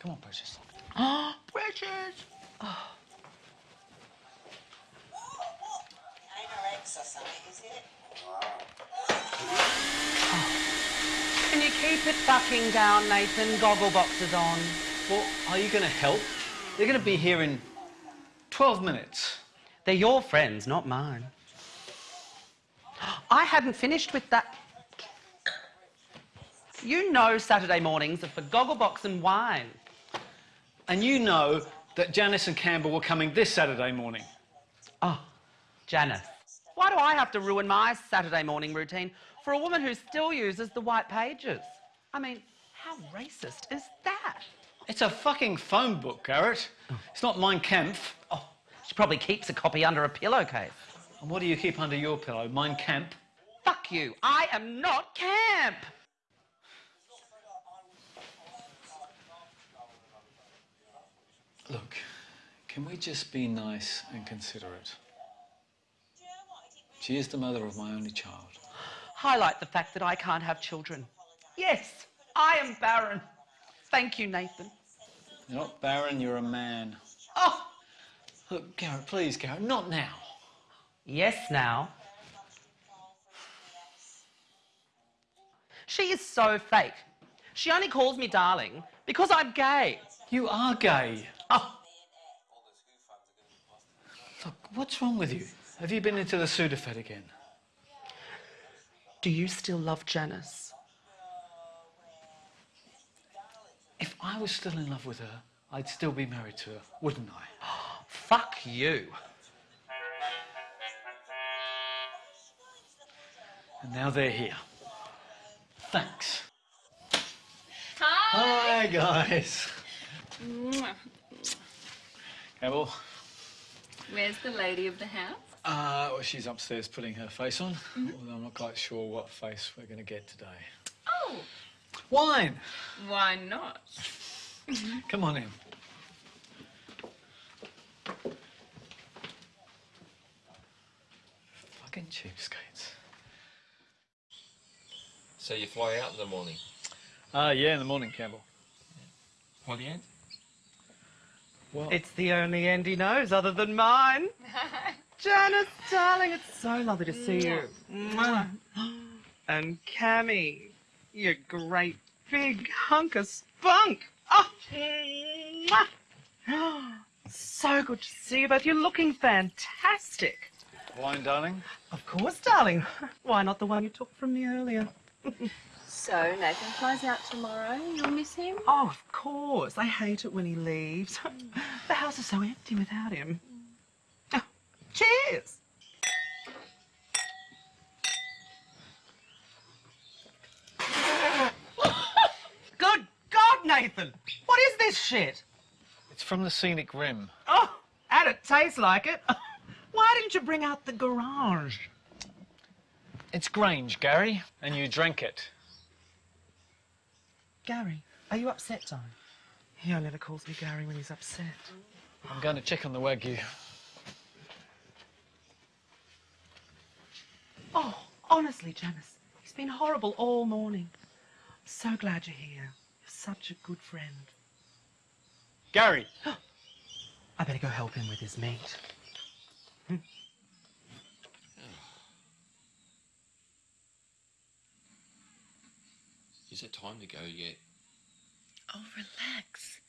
Come on, Precious. Ah, Precious! Oh. Anorex or something, is it? Can you keep it fucking down, Nathan? Goggle boxes on. Well, are you going to help? They're going to be here in 12 minutes. They're your friends, not mine. I hadn't finished with that. You know Saturday mornings are for Gogglebox and wine. And you know that Janice and Campbell were coming this Saturday morning. Oh, Janice. Why do I have to ruin my Saturday morning routine for a woman who still uses the white pages? I mean, how racist is that? It's a fucking phone book, Garrett. It's not Mein Kampf. Oh, she probably keeps a copy under a pillowcase. And what do you keep under your pillow? Mein Kampf? Fuck you. I am not camp. Look, can we just be nice and considerate? She is the mother of my only child. Highlight the fact that I can't have children. Yes, I am barren. Thank you, Nathan. You're not barren, you're a man. Oh, Look, Garrett, please, Garrett, not now. yes, now. She is so fake. She only calls me darling because I'm gay. You are gay. Oh, what's wrong with you? Have you been into the Sudafed again? do you still love Janice? If I was still in love with her, I'd still be married to her, wouldn't I? Fuck you. And now they're here. Thanks. Hi. Hi, guys. Mwah. Campbell, Where's the lady of the house? uh, well, she's upstairs putting her face on, although I'm not quite sure what face we're going to get today. Oh, Wine! why not? Come on in. Fucking cheapskates. So you fly out in the morning. Uh, yeah, in the morning, Campbell. What the end? Well, It's the only end he knows other than mine. Janice, darling, it's so lovely to see you. Mwah. And Cammy, you great big hunk of spunk. Oh, so good to see you both. You're looking fantastic. wine, darling. Of course, darling. Why not the one you took from me earlier? So Nathan flies out tomorrow. You'll miss him? Oh, of course. I hate it when he leaves. the house is so empty without him. Oh, cheers. Good God, Nathan! What is this shit? It's from the scenic rim. Oh, and it tastes like it. Why didn't you bring out the garage? It's Grange, Gary, and you drank it. Gary, are you upset, darling? He only ever calls me Gary when he's upset. I'm going to check on the Wagyu. Oh, honestly, Janice, he's been horrible all morning. I'm So glad you're here. You're such a good friend. Gary! I better go help him with his meat. Is it time to go yet? Oh, relax.